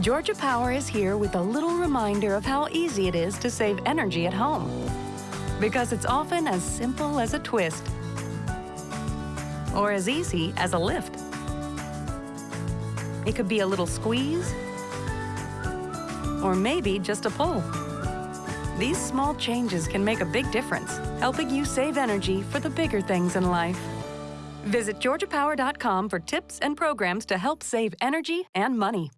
Georgia Power is here with a little reminder of how easy it is to save energy at home. Because it's often as simple as a twist or as easy as a lift. It could be a little squeeze or maybe just a pull. These small changes can make a big difference, helping you save energy for the bigger things in life. Visit georgiapower.com for tips and programs to help save energy and money.